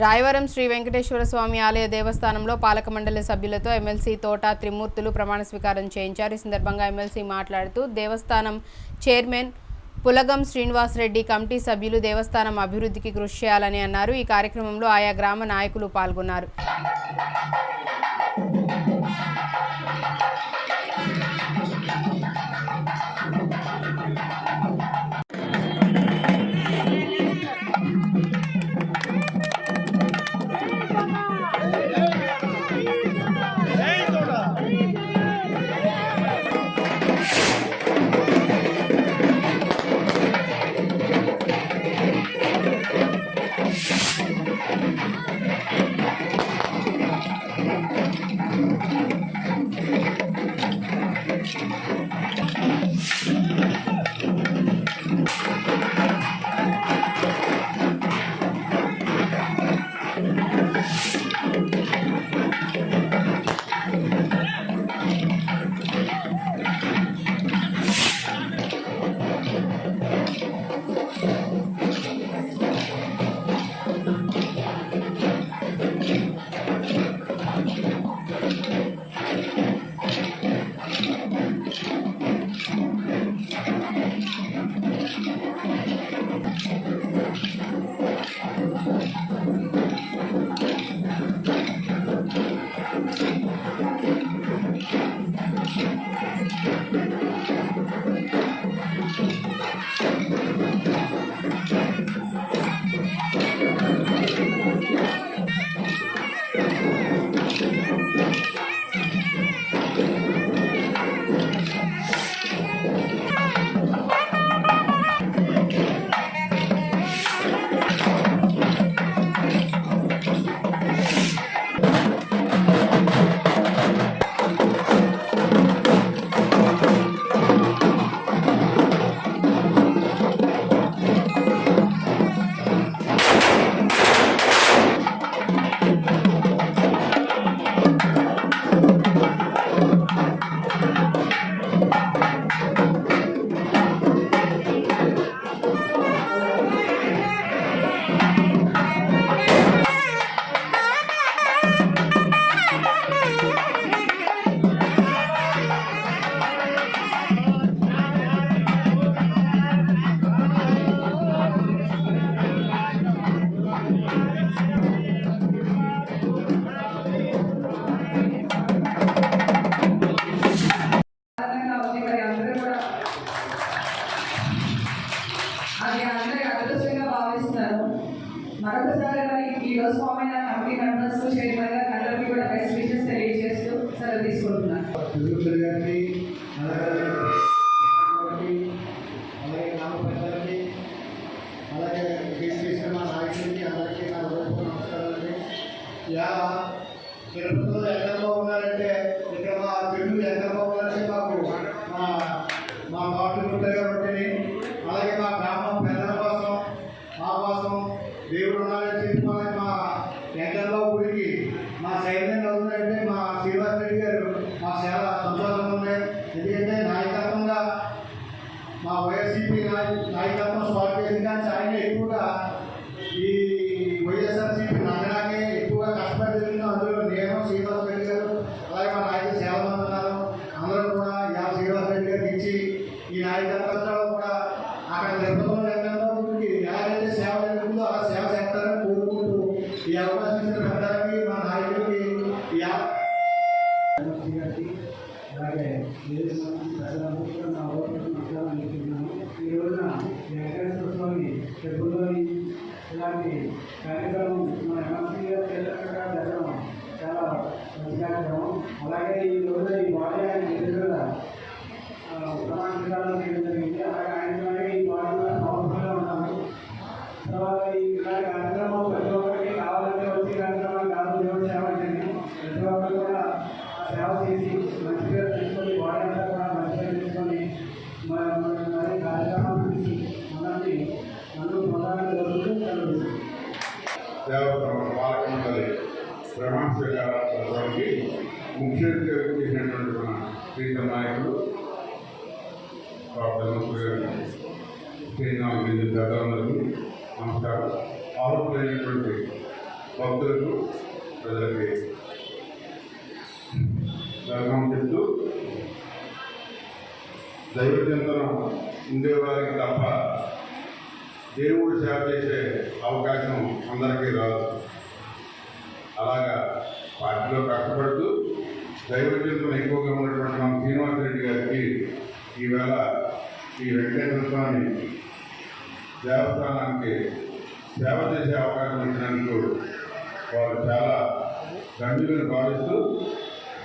రాయవరం శ్రీ వెంకటేశ్వర స్వామి ఆలయ దేవస్థానంలో పాలక మండలి సభ్యులతో ఎమ్మెల్సీ తోట త్రిమూర్తులు ప్రమాణ స్వీకారం చేయించారు. ఈ సందర్భంగా ఎమ్మెల్సీ మాట్లాడుతూ దేవస్థానం చైర్మన్ పులగం శ్రీనివాసరెడ్డి కమిటీ సభ్యులు దేవస్థానం అభివృద్ధికి కృషి చేయాలని అన్నారు. ఈ కార్యక్రమంలో ఆయా గ్రామ నాయకులు పాల్గొన్నారు. Thank you. మా నాయకులకి అందరికీ నా హృదయపూర్వక నమస్కారాలండి యా తిరుపతిలో ఇక్కడ మా తెలుగు ఎక్కడో ఉన్నారంటే మాకు మా మా తోటలు గారు ఉంటుంది అలాగే మా పెద్దల కోసం మా కోసం దేవుడు ఉన్నారని చెప్పి మనకి మా వెంకటరావు గుడికి మా సైన్యం అవుతుందంటే మా శ్రీనివాస్ రెడ్డి గారు మాకు చాలా సంతోషంగా ఉంది ఎందుకంటే నాయకత్వంగా మా వైఎస్సీపీ నాయ- నాయకత్వం స్టార్ట్ చేసింది కానీ ఆయన ఎక్కువగా ఈ వైఎస్ఆర్సీపీ నందనాకే ఎక్కువగా కష్టపడి జరిగింది అందులో నేను శ్రీనివాస్ రెడ్డి గారు అలాగే మా నాయకులు చాలా మంది ఉన్నారు అందరూ కూడా యా శ్రీనివాస్ రెడ్డి గారికి ఇచ్చి ఈ నాయకత్వంలో కూడా అక్కడ తిరుపతిలో రంగంలోకి ఎలాగైతే సేవ జరుగుతుందో అలా సేవ చేస్తారని కోరుకుంటూ ఈ అవకాశం ఇచ్చిన పెద్దలకి మా నాయకులకి ఈ అవ- అలాగే వేరే సంబంధించి ప్రజలందరూ కూడా నా ఓటు నమస్కారం అందిస్తున్నాను ఈ రోజున వెంకటేశ్వర స్వామి టెంపుల్లోని ఇలాంటి కార్యక్రమం మన ఎమ్మెల్సీ గారు చేసినట్టుగా జరగడం చాలా మంచి కార్యక్రమం అలాగే ఈ రోజున ఈ బాడీ ఆయన ఎదురుగా ప్రమాణ చేయడం జరిగింది. అలాగే ఆయన ఈ బాడీలో పవర్ఫుల్గా ఉన్నాము. తర్వాత ఈ కార్యక్రమం ప్రతి ఒక్కరికి కావాలంటే వచ్చే కార్యక్రమాలు కాదు దేవుడు సేవ చేయండి. ప్రతి ఒక్కరు కూడా సేవ చేసి మంచి పేరు తెచ్చుకొని వాడి అంతా కూడా మంచి పేరు తెచ్చుకొని మరి కార్యక్రమం మనల్ని నన్ను ప్రధానంగా జరుగుతూ ప్రమాణ స్వీకారానికి చేసినటువంటి మన ప్రీత నాయకులు డాక్టర్ నమస్కారం గారు నమస్కారం ఆరోగ్యమైనటువంటి భక్తులకు ప్రజలకి దర్శనం చెప్తూ దైవ చింతనం ఉండేవారికి తప్ప దేవుడు సేవ చేసే అవకాశం అందరికీ రాదు అలాగా పార్టీలో కష్టపడుతూ దైవ చింతన ఎక్కువగా ఉన్నటువంటి మన శ్రీనివాసరెడ్డి గారికి ఈవేళ శ్రీ వెంకటేశ్వర స్వామి దేవస్థానానికి సేవ చేసే అవకాశం ఇచ్చినందుకు వారు చాలా గంభీరని భావిస్తూ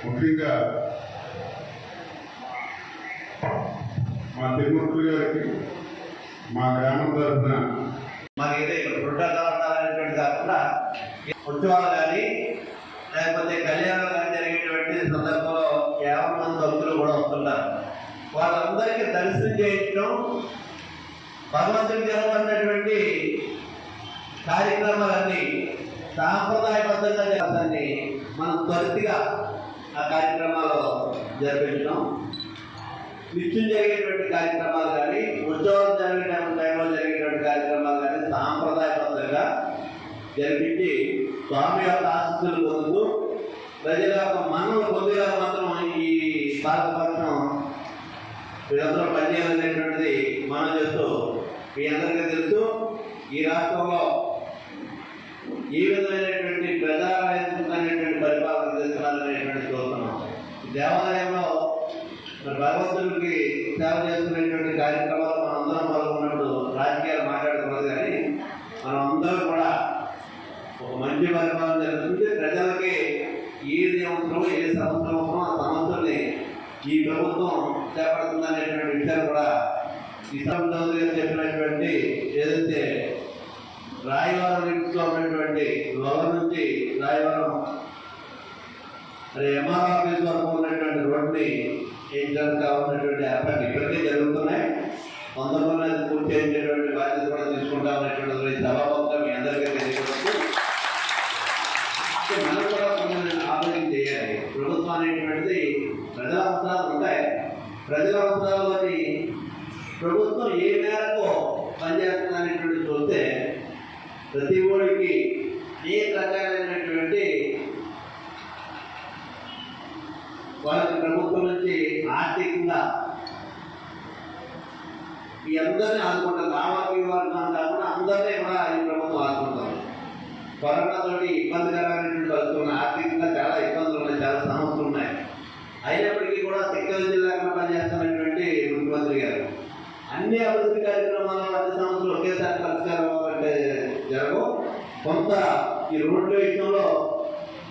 ముఖ్యంగా మా తిరుమూర్తులు గారికి మా గ్రామం తరఫున మరి ఏదో ఇక్కడ పుట్టాలు అనేటువంటి కాకుండా ఉత్సవాలు కానీ లేకపోతే కళ్యాణం కానీ జరిగేటువంటి సందర్భంలో యాభై మంది భక్తులు కూడా వస్తుంటారు. వాళ్ళందరికీ దర్శనం చేయించడం భగవంతుడికి జరగబడినటువంటి కార్యక్రమాలన్నీ సాంప్రదాయబద్ధంగా జరగాలని మనం త్వరితగా ఆ కార్యక్రమాలు జరిపించడం. నిత్యం జరిగేటువంటి కార్యక్రమాలు కానీ ఉత్సవాలు జరిగే టైంలో జరిగేటువంటి కార్యక్రమాలు కానీ సాంప్రదాయబద్ధంగా జరిపించి స్వామి యొక్క ఆశస్సులు పొందుతూ ప్రజల యొక్క మనలు పొందేలా మాత్రం ఈ భారతపక్షం వీళ్ళందరూ పనిచేయాలనేటువంటిది మనం చెప్తూ మీ అందరికీ తెలుసు. ఈ రాష్ట్రంలో ఈ విధమైనటువంటి ప్రజారాజ్యమైనటువంటి పరిపాలన చేస్తున్నారనేటువంటి చూస్తున్నాం. దేవాలయంలో భగవంతుడికి సేవ చేస్తున్నటువంటి కార్యక్రమాలు మనం అందరం పాల్గొన్నట్టు రాజకీయాలు మాట్లాడుతున్నది కానీ మనం అందరం కూడా ఒక మంచి పరిపాలన జరుగుతుంటే ప్రజలకి ఏది అవసరమో ఏ సమస్య అవసరమో ఆ సమస్యల్ని ఈ ప్రభుత్వం చేపడుతుంది. ఈ చౌదరి గారు చెప్పినటువంటి ఏదైతే రాయవరం ఇంట్లో ఉన్నటువంటి లోల నుంచి రాయవరం మరి ఎంఆర్ ఆఫీస్ వరకు ఉన్నటువంటి రోడ్ని ఏంటంటే ఉన్నటువంటి ఏర్పాట్లు ఇప్పటికే జరుగుతున్నాయి. తొందరలోనే అది పూర్తి చేసేటువంటి బాధ్యత కూడా తీసుకుంటా ఉన్నటువంటి సభాముఖంగా మీ అందరికీ తెలియవచ్చు మనం కూడా కొంచెం ఆలోచన చేయాలి. ప్రభుత్వం అనేటువంటిది ప్రజల అవసరాలు ఉంటాయి. ప్రజల అవసరాలు ప్రభుత్వం ఏ మేరకు పనిచేస్తుందనేటువంటి చూస్తే ప్రతి ఊరికి ఏ రకాలైనటువంటి వాళ్ళకి ప్రభుత్వం నుంచి ఆర్థికంగా ఈ అందరినీ ఆదుకుంటారు. రావాలి వర్గం కాకుండా అందరినీ కూడా ఈ ప్రభుత్వం ఆదుకుంటారు. కరోనా తోటి ఇబ్బందికరమైనటువంటి పరిస్థితులు ఆర్థికంగా చాలా ఇబ్బందులు ఉన్నాయి చాలా సమస్యలు ఉన్నాయి. అయినప్పటికీ కూడా టెక్నాలజీ లేకుండా పనిచేస్తున్నటువంటి ముఖ్యమంత్రి గారు అన్ని అభివృద్ధి కార్యక్రమాలు అన్ని సంస్థలు ఒకేసారి పరిష్కారం అవ్వాలంటే జరగవు. కొంత ఈ రోడ్ల విషయంలో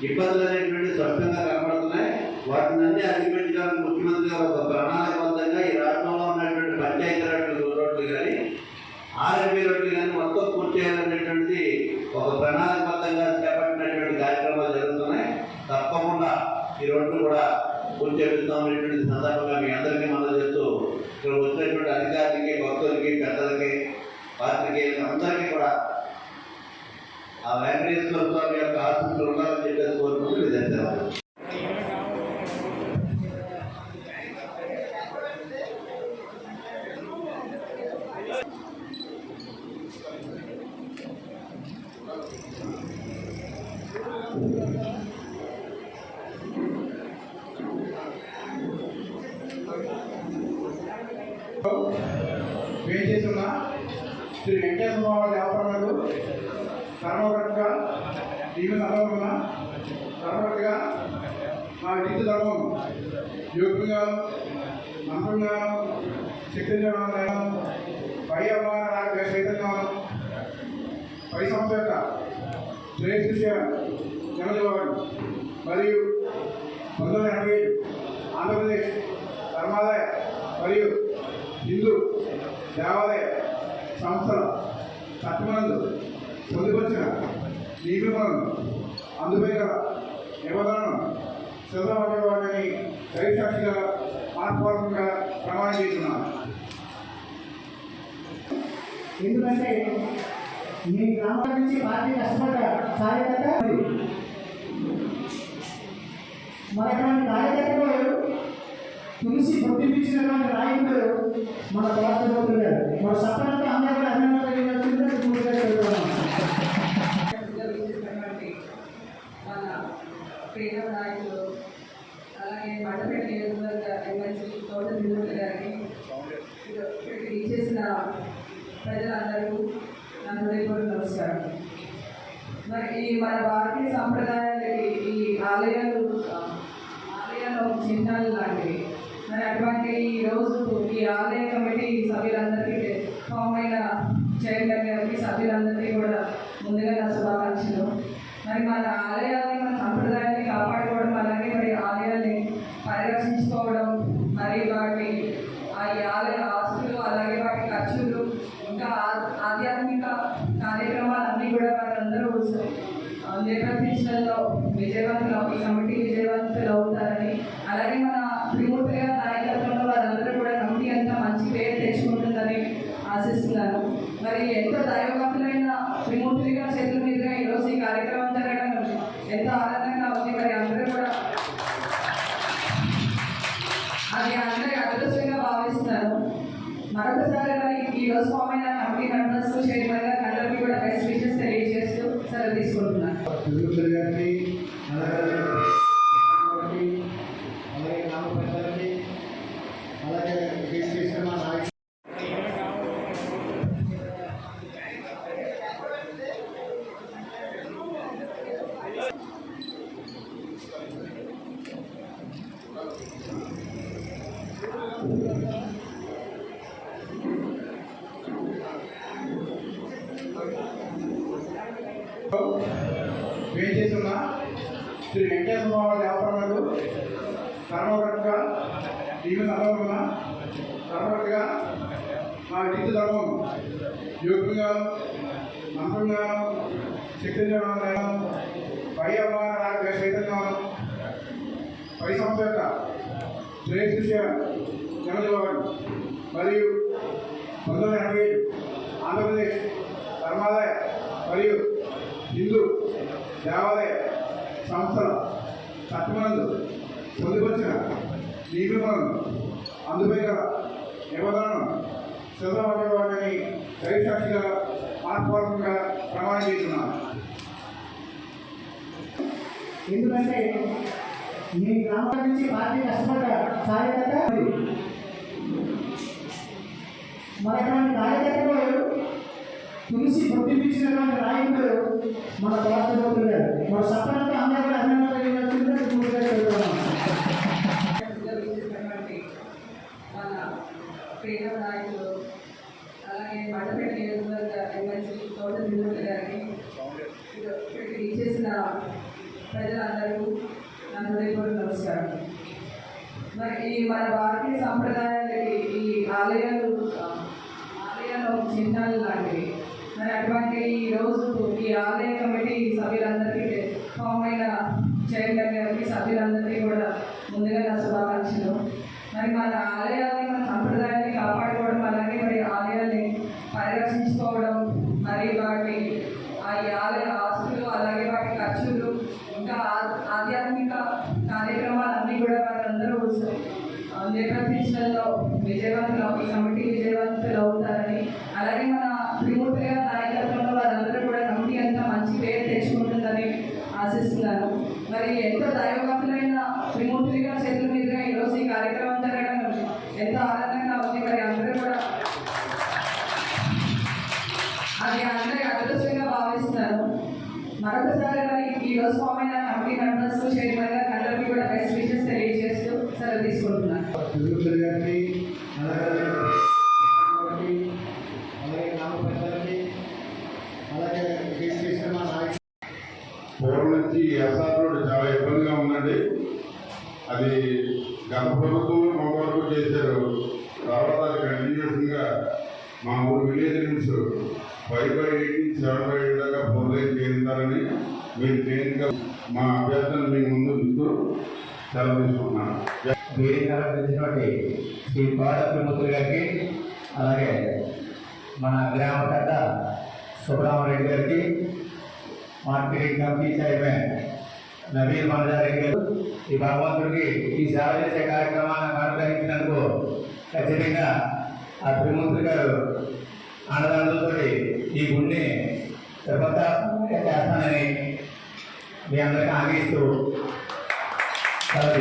ఇబ్బందులు అనేటువంటి స్పష్టంగా కనబడుతున్నాయి. వాటిని అన్ని అధిగమించడానికి ముఖ్యమంత్రి గారు ఒక ప్రణాళికబద్ధంగా ఈ రాష్ట్రంలో ఉన్నటువంటి పంచాయతీ రోడ్లు రోడ్లు కానీ ఆర్ఎంపీ రోడ్లు కానీ మొత్తం పూర్తి చేయాలనేటువంటిది ఒక ప్రణాళికబద్ధంగా చేపట్టినటువంటి కార్యక్రమాలు జరుగుతున్నాయి. తప్పకుండా ఈ రోడ్లు కూడా పూర్తి చేపిస్తామనేటువంటి సందర్భంగా మీ అందరికీ మనం ఇక్కడ వచ్చినటువంటి అధికారులకి భక్తులకి పెద్దలకి పాత్రికేయులకి అందరికీ కూడా ఆ వెంకటేశ్వర స్వామి యొక్క ఆశీస్సులు ఉండాలని చెప్పేసి కోరుకుంటూ ఇది ధన్యవాదాలు వేచేస్తున్న శ్రీ వెంకటేశ్వర బాబు దేవపరమలు ధర్మవ్రతగా దీని సమర్పణ ధర్మవ్రతగా మా నీతి ధర్మం యోగ్యంగా మంత్రంగా శక్తిగా పై అవ్వాల సైతంగా పై సంస్థ యొక్క శ్రేష్ఠ జనజవాడు మరియు పంతొమ్మిది ఎనభై ఆంధ్రప్రదేశ్ ధర్మాదాయ మరియు హిందూ దేవాలయ సంస్థల చట్టమందు పొందుపరిచిన నియమలను అందుపై గల నిబంధనలను సిద్ధపడేవాడిని దైవసాక్షిగా ఆత్మపూర్వకంగా ప్రమాణం చేస్తున్నాను ఎందుకంటే మీ గ్రామం నుంచి పార్టీ కష్టపడ్డ కార్యకర్త మనటువంటి కార్యకర్తలు తులసి గుర్తించినటువంటి నాయకుడు మన భారతదేశంలో మన సపరంగా అందరూ కూడా. జరుగుతున్నటువంటి మన ప్రియ నాయకులు అలాగే మండపేట నియోజకవర్గ ఎమ్మెల్సీ తోట తిరుమల గారికి ఇక్కడికి ఇచ్చేసిన ప్రజలందరూ నా హృదయపూర్వక నమస్కారం మరి ఈ మన భారతీయ సంప్రదాయాలకి ఈ ఆలయాలు ఆ, చిహ్నాలు లాంటివి మరి అటువంటి ఈ రోజు ఈ ఆలయ కమిటీ సభ్యులందరికీ ఫామ్ అయిన చైర్మన్ గారికి సభ్యులందరికీ కూడా ముందుగా నా శుభాకాంక్షలు మరి మన ఆలయాన్ని మన సంప్రదాయాన్ని కాపాడుకోవడం అలాగే మరి ఆలయాన్ని పరిరక్షించుకోవడం మరి వాటి ఆ ఈ ఆలయ ఆస్తులు అలాగే వాటి ఖర్చులు ఇంకా ఆ- ఆధ్యాత్మిక కార్యక్రమాలన్నీ కూడా వాళ్ళందరూ ఆ, విజయవంతులు కమిటీ విజయవంతులు అవుతారని. అలాగే మన త్రిమూర్తి గారి నాయకత్వంలో వారందరూ కూడా కమిటీ అంతా మంచి పేరు తెచ్చుకుంటుందని ఆశిస్తున్నాను. మరి ఎంతో దైవవంతులైన త్రిమూర్తి గారి చేతుల మీదుగా ఈరోజు ఈ కార్యక్రమం జరగడం ఎంతో ఆనందంగా ఉంది మరి అందరూ కూడా అది అందరి అదృష్టంగా భావిస్తున్నాను మరొకసారి మరి ఈ రోజు ఫామ్ అయిన కమిటీ మెంబర్స్ చైర్మన్ గారు అందరికీ కూడా బెస్ట్ విషెస్ తెలియజేస్తూ సెలవు తీసుకుంటున్నాను తిరుగుతుల గారికి అలాగే గారికి, అలాగే గ్రామ పెద్దలకి అలాగే కేసు చేసిన మా నాయకులు వేచేస్తున్న శ్రీ వెంకటేశ్వర స్వామి దేవపరమలు ధర్మకర్తగా ఈమె సందర్భంగా ధర్మకర్తగా మా నీతి ధర్మం యోగ్యంగా మంత్రంగా శక్తిగా పై అమ్మ చైతన్యం పై సంస్థ యొక్క శ్రేష్ఠ జనజీవన్ మరియు పంతొమ్మిది ఎనభై ఆంధ్రప్రదేశ్ ధర్మాదాయ మరియు హిందూ దేవాలయ సంస్థల చట్టమందు పొందుపరిచిన నియమలను అందుపై గల నిబంధనలను సిద్ధమని దైవసాక్షిగా ఆత్మపూర్వకంగా ప్రమాణం చేస్తున్నాను ఎందుకంటే మీ గ్రామం నుంచి పార్టీ కష్టపడ్డ కార్యకర్త మన కార్యకర్తలు తులసి గుర్తించినటువంటి నాయకుడు మన భారతదేశంలో గారు మన సపరంగా అందరూ కూడా అభినందనలు మన ప్రియ నాయకులు అలాగే మండపేట నియోజకవర్గ ఎమ్మెల్సీ తోట తిరుమల గారికి ఇచ్చేసిన ప్రజలందరూ నా హృదయపూర్వక నమస్కారం. మరి ఈ మన భారతీయ సంప్రదాయాలకి ఈ ఆలయాలు ఆలయాలు చిహ్నాలు లాంటివి. మరి అటువంటి ఈ రోజు ఈ ఆలయ కమిటీ సభ్యులందరికీ ఫామ్ అయిన చైర్మన్ గారికి సభ్యులందరికీ కూడా ముందుగా నా శుభాకాంక్షలు. మరి మన ఆలయాన్ని మన సంప్రదాయాన్ని కాపాడుకోవడం అలాగే మరి ఆలయాన్ని పరిరక్షించుకోవడం మరి వాటి ఆ ఆలయ ఆస్తులు అలాగే వాటి ఖర్చులు ఇంకా ఆధ్యాత్మిక కార్యక్రమాలన్నీ కూడా వారందరూ ఆ, నిర్వర్తించడంలో విజయవంతులు. ఈ మరొకసారి మరి ఈ రోజు ఫామ్ అయిన కమిటీ మెంబర్స్ చైర్మన్ గారు అందరికీ కూడా బెస్ట్ విషెస్ తెలియజేస్తూ సెలవు తీసుకుంటున్నాను. మా పూర్వం నుంచి ఎస్ఆర్ రోడ్ చాలా ఇబ్బందిగా ఉందండి. అది గత ప్రభుత్వం మొక్క వరకు చేశారు. తర్వాత అది కంటిన్యూషన్గా మా ఊరు విలేజ్ నుంచి five by eight seven by eight దాకా మీరు మా అభ్యర్థులను మీ ముందు ఉంచుతూ సెలవు తీసుకుంటున్నాను శ్రీ గారికి అలాగే మన గ్రామ పెద్ద సుబ్రహ్మరెడ్డి గారికి marketing committee chairman Naveen Manajareddy గారు ఈ భగవంతుడికి ఈ సేవ చేసే కార్యక్రమాన్ని అనుగ్రహించినందుకు ఖచ్చితంగా ఆ త్రిమూర్తి గారు అండదండలతో ఈ గుండె ప్రపంచ చేస్తానని మీ అందరికీ ఆగిస్తూ సెలవు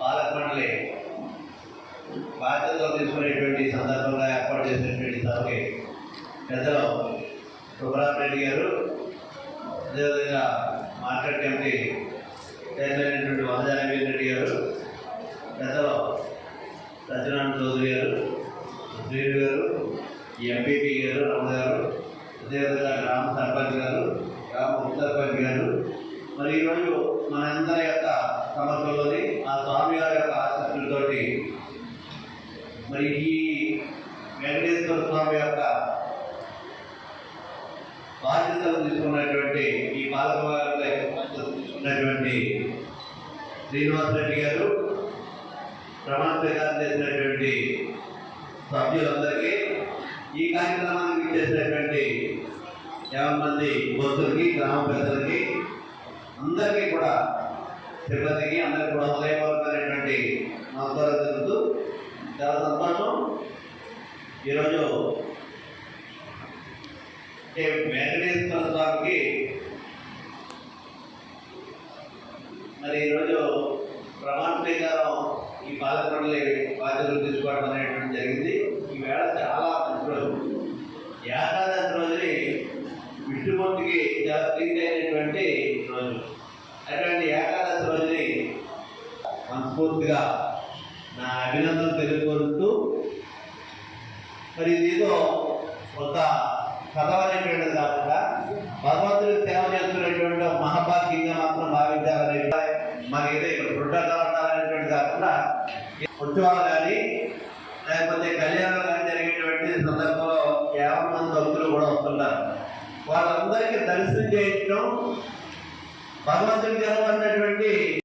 పాలక మండలి బాధ్యతలు తీసుకునేటువంటి సందర్భంగా ఏర్పాటు చేసినటువంటి సభకి పెద్దలు సుబ్రహ్మణ్య గారు అదేవిధంగా మార్కెట్ కమిటీ చైర్మన్ అయినటువంటి వనజానవీర్ రెడ్డి గారు పెద్దలు సత్యనారాయణ చౌదరి గారు శ్రీను గారు ఎంపీపీ గారు రమణ గారు అదేవిధంగా గ్రామ సర్పంచ్ గారు గ్రామ ఉప సర్పంచ్ గారు. మరి ఈరోజు మనందరి యొక్క సమస్యలోని ఆ స్వామి గారి యొక్క ఆశీస్సులతోటి మరి ఈ వెంకటేశ్వర స్వామి యొక్క బాధ్యతలు తీసుకున్నటువంటి ఈ పాలక తీసుకున్నటువంటి శ్రీనివాస్ రెడ్డి గారు ప్రమాణ స్వీకారం చేసినటువంటి సభ్యులందరికీ ఈ కార్యక్రమానికి చేసినటువంటి యాభై మంది భక్తులకి గ్రామ పెద్దలకి అందరికీ కూడా సిబ్బందికి అందరికీ కూడా హృదయపూర్వకమైనటువంటి నమస్కారం జరుగుతూ చాలా సంతోషం. ఈరోజు వెంకటేశ్వర స్వామికి మరి ఈరోజు ప్రమాణ స్వీకారం ఈ పాలకొండలి బాధ్యతలు తీసుకోవడం అనేటువంటి జరిగింది. ఈవేళ చాలా మంచి రోజు ఏకాదశి రోజుని విష్ణుమూర్తికి చాలా ప్రీతి అయినటువంటి రోజు అటువంటి ఏకాదశి రోజుని మనస్ఫూర్తిగా నా అభినందనలు తెలుపుకుంటూ మరి ఇదేదో ఒక చదవనేటువంటిది కాకుండా భగవంతుడికి సేవ చేస్తున్నటువంటి మహాభాగ్యంగా మాత్రం భావించాలని మరి ఏదో ఇక్కడ పుట్టగా ఉండాలనేటువంటి కాకుండా ఉత్సవాలు కానీ లేకపోతే కళ్యాణాలు కానీ జరిగేటువంటి సందర్భంలో యాభై మంది భక్తులు కూడా వస్తున్నారు వాళ్ళందరికీ దర్శనం చేయించడం భగవంతుడికి అన్నటువంటి